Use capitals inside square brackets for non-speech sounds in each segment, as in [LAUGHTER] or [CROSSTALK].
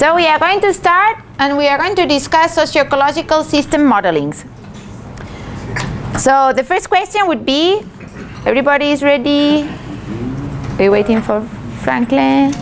So we are going to start and we are going to discuss socio-ecological system modelings. So the first question would be, everybody is ready? Are you waiting for Franklin?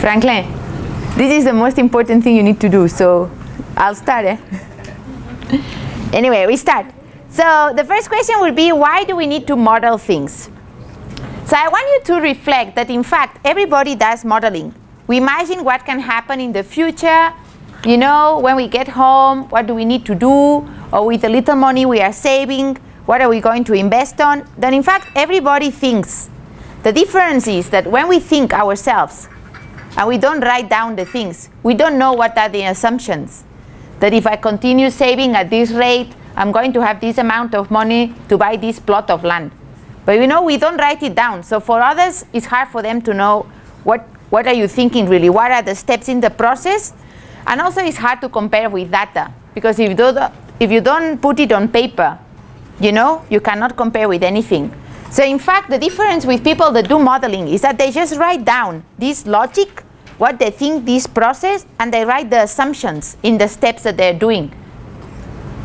Franklin, this is the most important thing you need to do, so I'll start. Eh? [LAUGHS] anyway, we start. So the first question would be, why do we need to model things? So I want you to reflect that in fact everybody does modeling. We imagine what can happen in the future, you know, when we get home, what do we need to do, or with the little money we are saving, what are we going to invest on? Then in fact everybody thinks. The difference is that when we think ourselves and we don't write down the things, we don't know what are the assumptions. That if I continue saving at this rate, I'm going to have this amount of money to buy this plot of land. But you know, we don't write it down. So for others, it's hard for them to know what, what are you thinking really? What are the steps in the process? And also it's hard to compare with data. Because if you, do the, if you don't put it on paper, you know, you cannot compare with anything. So in fact, the difference with people that do modeling is that they just write down this logic, what they think this process, and they write the assumptions in the steps that they're doing.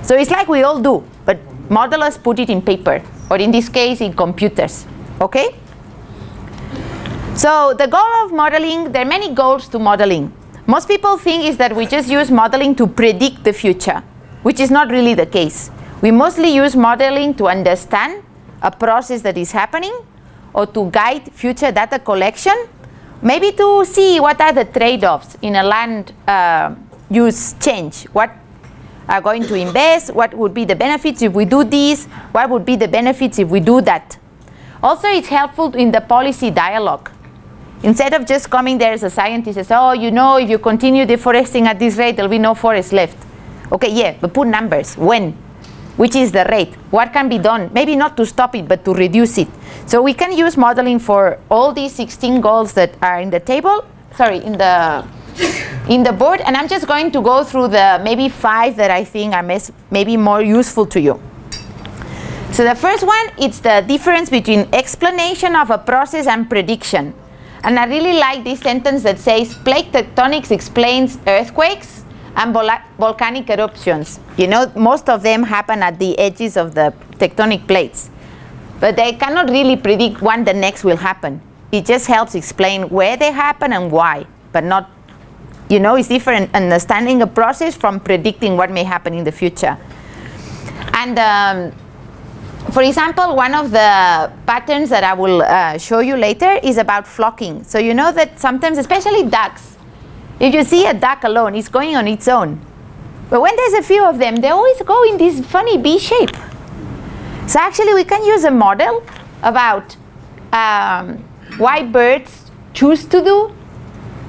So it's like we all do, but modelers put it in paper or in this case in computers, okay? So the goal of modeling, there are many goals to modeling. Most people think is that we just use modeling to predict the future, which is not really the case. We mostly use modeling to understand a process that is happening or to guide future data collection, maybe to see what are the trade-offs in a land uh, use change, what are going to invest, what would be the benefits if we do this, what would be the benefits if we do that. Also, it's helpful in the policy dialogue. Instead of just coming there as a scientist and say, oh, you know, if you continue deforesting at this rate, there'll be no forest left. Okay, yeah, but put numbers. When? Which is the rate? What can be done? Maybe not to stop it, but to reduce it. So we can use modeling for all these 16 goals that are in the table, sorry, in the [LAUGHS] in the board and I'm just going to go through the maybe five that I think are maybe more useful to you. So the first one, it's the difference between explanation of a process and prediction. And I really like this sentence that says, plate tectonics explains earthquakes and vol volcanic eruptions. You know, most of them happen at the edges of the tectonic plates. But they cannot really predict when the next will happen. It just helps explain where they happen and why, but not you know, it's different understanding a process from predicting what may happen in the future. And um, for example, one of the patterns that I will uh, show you later is about flocking. So you know that sometimes, especially ducks, if you see a duck alone, it's going on its own. But when there's a few of them, they always go in this funny B shape. So actually we can use a model about um, why birds choose to do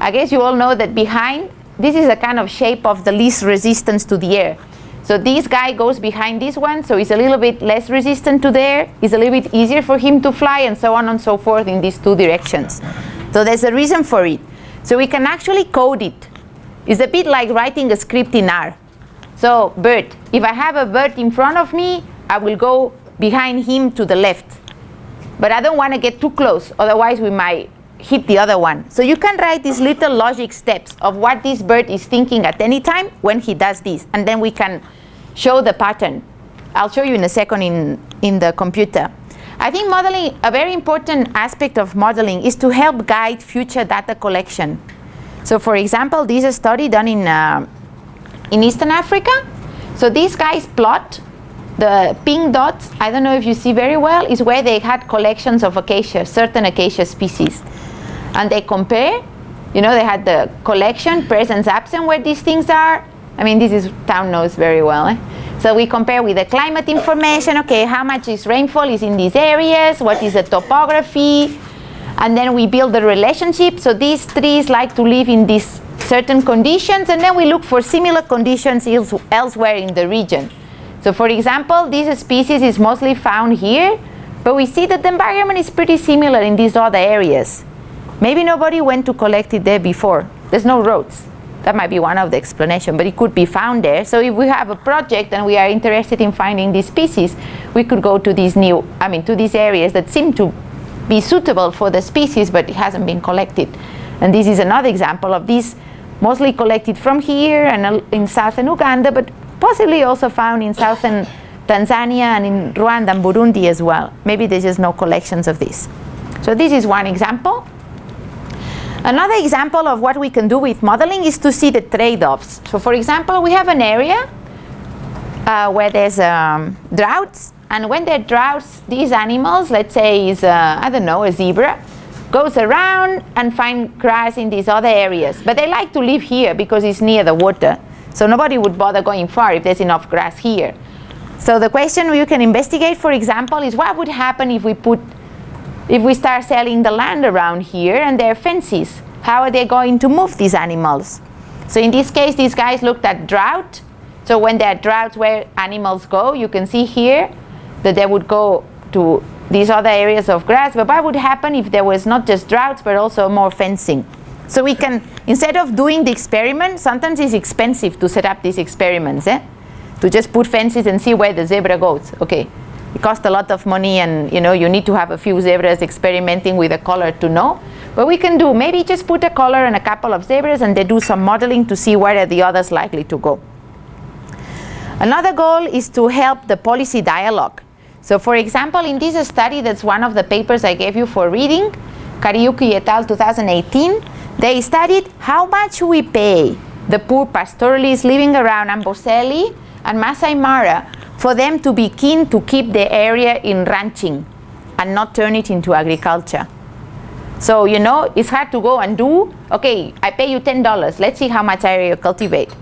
I guess you all know that behind, this is a kind of shape of the least resistance to the air. So this guy goes behind this one, so he's a little bit less resistant to the air, it's a little bit easier for him to fly, and so on and so forth in these two directions. So there's a reason for it. So we can actually code it. It's a bit like writing a script in R. So bird, if I have a bird in front of me, I will go behind him to the left. But I don't want to get too close, otherwise we might hit the other one. So you can write these little logic steps of what this bird is thinking at any time when he does this. And then we can show the pattern. I'll show you in a second in, in the computer. I think modeling, a very important aspect of modeling is to help guide future data collection. So for example, this is a study done in, uh, in Eastern Africa. So these guys plot the pink dots, I don't know if you see very well, is where they had collections of acacia, certain acacia species and they compare. You know, they had the collection, presence, absent, where these things are. I mean, this is town knows very well. Eh? So we compare with the climate information. Okay, how much is rainfall is in these areas? What is the topography? And then we build the relationship. So these trees like to live in these certain conditions, and then we look for similar conditions elsewhere in the region. So for example, this species is mostly found here, but we see that the environment is pretty similar in these other areas. Maybe nobody went to collect it there before. There's no roads. That might be one of the explanation, but it could be found there. So if we have a project and we are interested in finding these species, we could go to these new, I mean, to these areas that seem to be suitable for the species, but it hasn't been collected. And this is another example of this, mostly collected from here and in southern Uganda, but possibly also found in southern Tanzania and in Rwanda and Burundi as well. Maybe there's just no collections of this. So this is one example. Another example of what we can do with modeling is to see the trade-offs. So for example, we have an area uh, where there's um, droughts, and when there are droughts, these animals, let's say is, uh, I don't know, a zebra, goes around and find grass in these other areas. But they like to live here because it's near the water. So nobody would bother going far if there's enough grass here. So the question you can investigate, for example, is what would happen if we put if we start selling the land around here and there are fences, how are they going to move these animals? So in this case, these guys looked at drought. So when there are droughts where animals go, you can see here that they would go to these other areas of grass. But what would happen if there was not just droughts, but also more fencing? So we can, instead of doing the experiment, sometimes it's expensive to set up these experiments, eh? to just put fences and see where the zebra goes. Okay, it costs a lot of money and you know you need to have a few zebras experimenting with a color to know. But we can do, maybe just put a color and a couple of zebras and they do some modeling to see where are the others likely to go. Another goal is to help the policy dialogue. So for example, in this study, that's one of the papers I gave you for reading, Kariuki et al. 2018, they studied how much we pay the poor pastoralists living around Amboseli and Masai Mara for them to be keen to keep the area in ranching and not turn it into agriculture. So, you know, it's hard to go and do, okay, I pay you $10, let's see how much area you cultivate.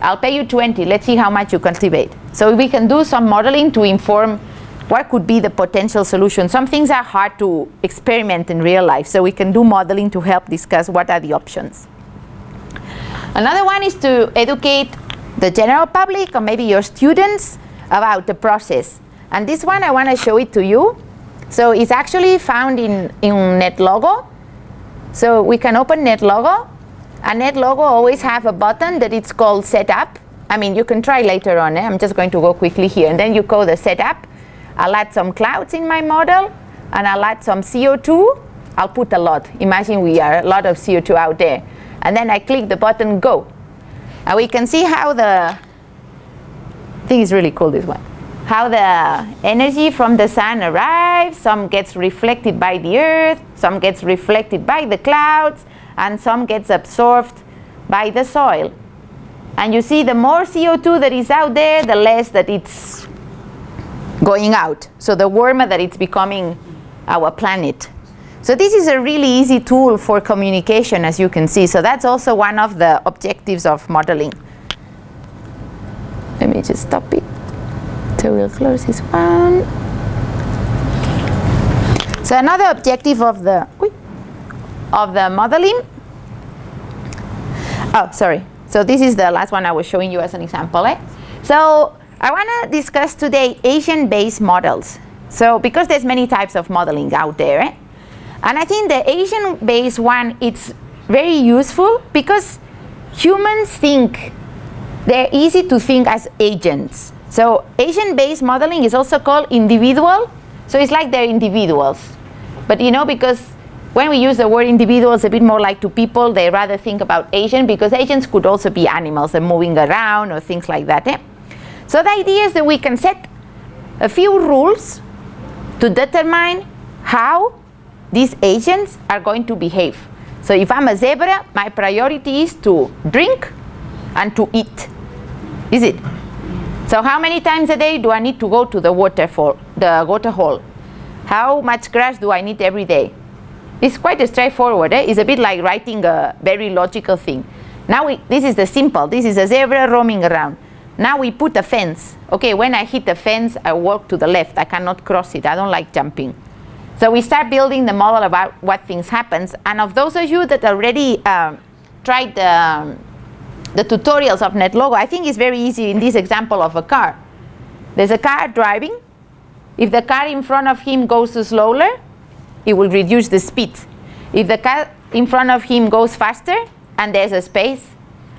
I'll pay you 20, let's see how much you cultivate. So we can do some modeling to inform what could be the potential solution. Some things are hard to experiment in real life, so we can do modeling to help discuss what are the options. Another one is to educate the general public or maybe your students about the process. And this one, I want to show it to you. So it's actually found in, in NetLogo. So we can open NetLogo. And NetLogo always have a button that it's called Setup. I mean, you can try later on. Eh? I'm just going to go quickly here. And then you call the Setup. I'll add some clouds in my model. And I'll add some CO2. I'll put a lot. Imagine we are a lot of CO2 out there. And then I click the button Go. And we can see how the think it's really cool, this one. How the energy from the sun arrives, some gets reflected by the earth, some gets reflected by the clouds, and some gets absorbed by the soil. And you see the more CO2 that is out there, the less that it's going out. So the warmer that it's becoming our planet. So this is a really easy tool for communication, as you can see. So that's also one of the objectives of modeling. Let me just stop it. So we'll close this one. So another objective of the of the modeling. Oh, sorry. So this is the last one I was showing you as an example. Eh? So I want to discuss today agent-based models. So because there's many types of modeling out there, eh? and I think the agent-based one it's very useful because humans think they're easy to think as agents. So agent-based modeling is also called individual. So it's like they're individuals. But you know, because when we use the word individuals a bit more like to people, they rather think about agent because agents could also be animals and moving around or things like that. Eh? So the idea is that we can set a few rules to determine how these agents are going to behave. So if I'm a zebra, my priority is to drink and to eat. Is it? So how many times a day do I need to go to the waterfall, the water hole? How much grass do I need every day? It's quite straightforward. Eh? It's a bit like writing a very logical thing. Now we, this is the simple. This is a zebra roaming around. Now we put a fence. Okay, when I hit the fence, I walk to the left. I cannot cross it. I don't like jumping. So we start building the model about what things happens. And of those of you that already um, tried the um, the tutorials of NetLogo, I think it's very easy in this example of a car. There's a car driving. If the car in front of him goes slower, it will reduce the speed. If the car in front of him goes faster and there's a space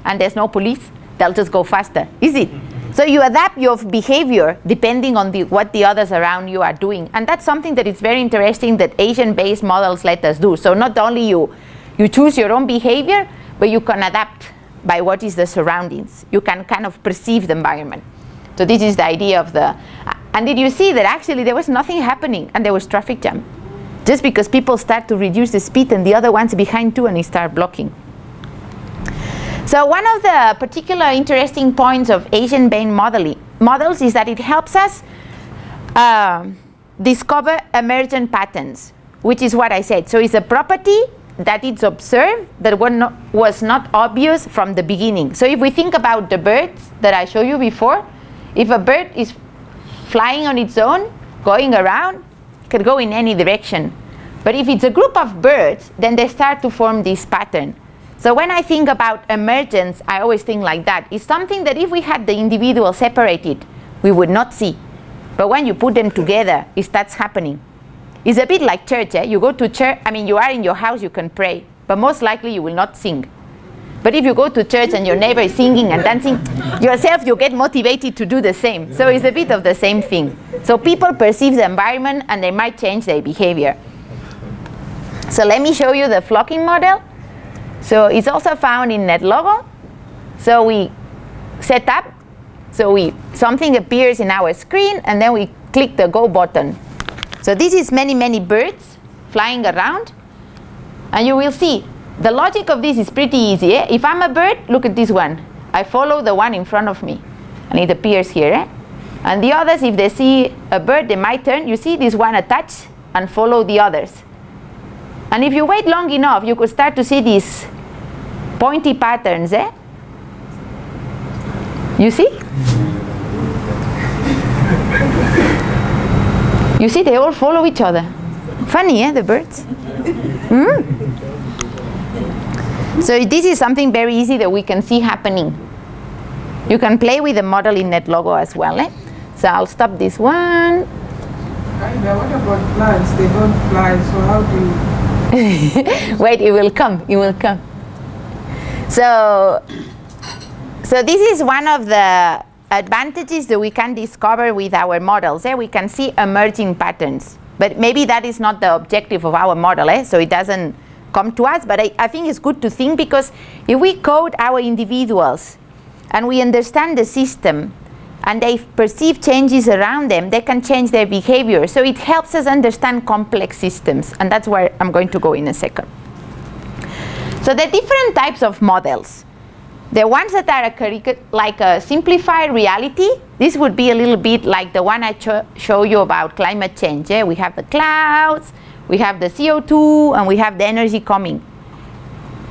and there's no police, they'll just go faster. Is it? So you adapt your behavior depending on the, what the others around you are doing. And that's something that is very interesting that agent-based models let us do. So not only you, you choose your own behavior, but you can adapt by what is the surroundings. You can kind of perceive the environment. So this is the idea of the, and did you see that actually there was nothing happening and there was traffic jam? Just because people start to reduce the speed and the other ones behind too and they start blocking. So one of the particular interesting points of agent-based modeling models is that it helps us uh, discover emergent patterns, which is what I said. So it's a property that it's observed that not, was not obvious from the beginning. So if we think about the birds that I showed you before, if a bird is flying on its own, going around, it can go in any direction. But if it's a group of birds, then they start to form this pattern. So when I think about emergence, I always think like that. It's something that if we had the individual separated, we would not see. But when you put them together, it starts happening. It's a bit like church. Eh? You go to church, I mean, you are in your house, you can pray, but most likely you will not sing. But if you go to church and your neighbor is singing and dancing, yourself, you get motivated to do the same. So it's a bit of the same thing. So people perceive the environment and they might change their behavior. So let me show you the flocking model. So it's also found in NetLogo. So we set up, so we something appears in our screen, and then we click the go button. So this is many, many birds flying around. And you will see, the logic of this is pretty easy. Eh? If I'm a bird, look at this one. I follow the one in front of me. And it appears here. Eh? And the others, if they see a bird, they might turn. You see this one attach and follow the others. And if you wait long enough, you could start to see these pointy patterns, eh? You see? You see, they all follow each other. Funny, eh, the birds? Mm? So this is something very easy that we can see happening. You can play with the model in NetLogo as well. Eh? So I'll stop this one. What about plants? They don't fly, so how do you [LAUGHS] Wait, it will come, it will come. So, so this is one of the advantages that we can discover with our models. Eh? We can see emerging patterns. But maybe that is not the objective of our model, eh? so it doesn't come to us. But I, I think it's good to think because if we code our individuals and we understand the system, and they perceive changes around them, they can change their behavior. So it helps us understand complex systems, and that's where I'm going to go in a second. So the different types of models. The ones that are like a simplified reality, this would be a little bit like the one I show you about climate change. Yeah? We have the clouds, we have the CO2, and we have the energy coming.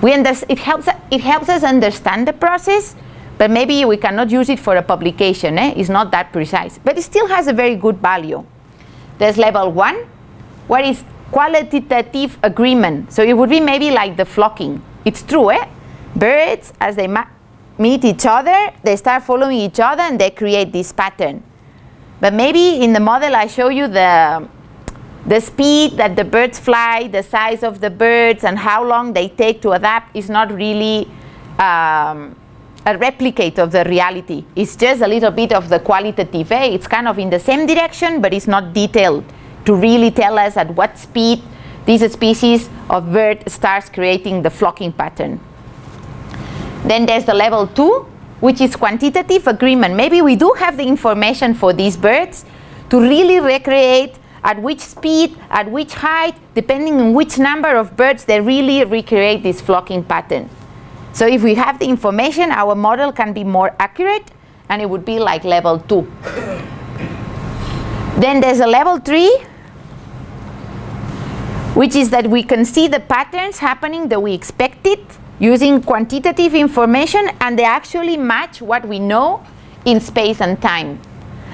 We it, helps, it helps us understand the process, but maybe we cannot use it for a publication. Eh? It's not that precise. But it still has a very good value. There's level one, where is qualitative agreement. So it would be maybe like the flocking. It's true, eh? Birds, as they meet each other, they start following each other and they create this pattern. But maybe in the model I show you the, the speed that the birds fly, the size of the birds, and how long they take to adapt is not really um, a replicate of the reality. It's just a little bit of the qualitative. Eh? It's kind of in the same direction, but it's not detailed to really tell us at what speed this species of bird starts creating the flocking pattern. Then there's the level two, which is quantitative agreement. Maybe we do have the information for these birds to really recreate at which speed, at which height, depending on which number of birds they really recreate this flocking pattern. So if we have the information, our model can be more accurate and it would be like level two. then there's a level three, which is that we can see the patterns happening that we expected using quantitative information and they actually match what we know in space and time.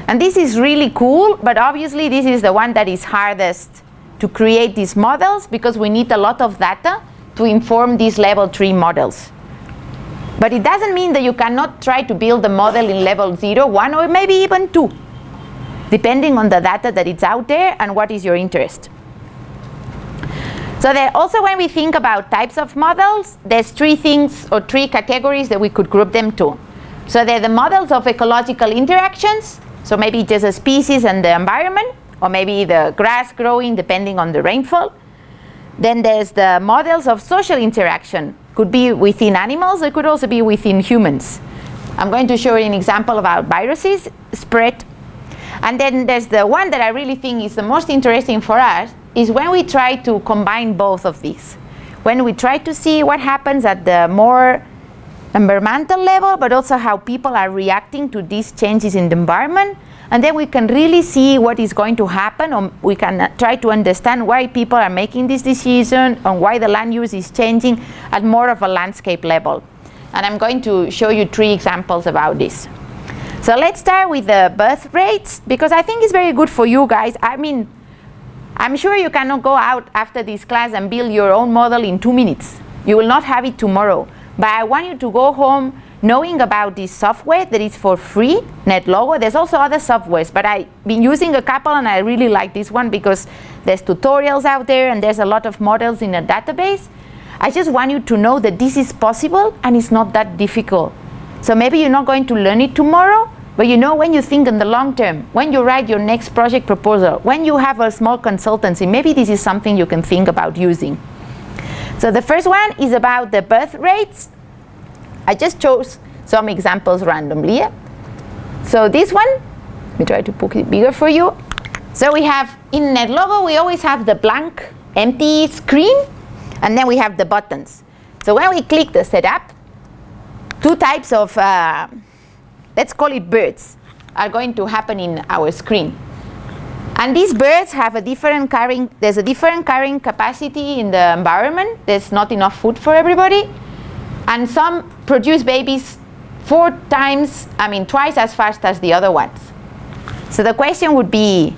And this is really cool, but obviously this is the one that is hardest to create these models because we need a lot of data to inform these level 3 models. But it doesn't mean that you cannot try to build a model in level 0, 1, or maybe even 2, depending on the data that is out there and what is your interest. So there, also when we think about types of models, there's three things or three categories that we could group them to. So they're the models of ecological interactions. So maybe just a species and the environment, or maybe the grass growing depending on the rainfall. Then there's the models of social interaction. Could be within animals, it could also be within humans. I'm going to show you an example about viruses spread. And then there's the one that I really think is the most interesting for us, is when we try to combine both of these. When we try to see what happens at the more environmental level, but also how people are reacting to these changes in the environment. And then we can really see what is going to happen, or we can uh, try to understand why people are making this decision, and why the land use is changing at more of a landscape level. And I'm going to show you three examples about this. So let's start with the birth rates, because I think it's very good for you guys. I mean, I'm sure you cannot go out after this class and build your own model in two minutes. You will not have it tomorrow. But I want you to go home knowing about this software that is for free, NetLogo. There's also other softwares, but I've been using a couple and I really like this one because there's tutorials out there and there's a lot of models in a database. I just want you to know that this is possible and it's not that difficult. So maybe you're not going to learn it tomorrow, but you know when you think in the long term, when you write your next project proposal, when you have a small consultancy, maybe this is something you can think about using. So the first one is about the birth rates. I just chose some examples randomly. So this one, let me try to put it bigger for you. So we have, in NetLogo, we always have the blank, empty screen, and then we have the buttons. So when we click the setup, two types of, uh, let's call it birds, are going to happen in our screen. And these birds have a different carrying, there's a different carrying capacity in the environment. There's not enough food for everybody. And some produce babies four times, I mean twice as fast as the other ones. So the question would be,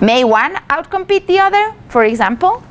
may one outcompete the other, for example?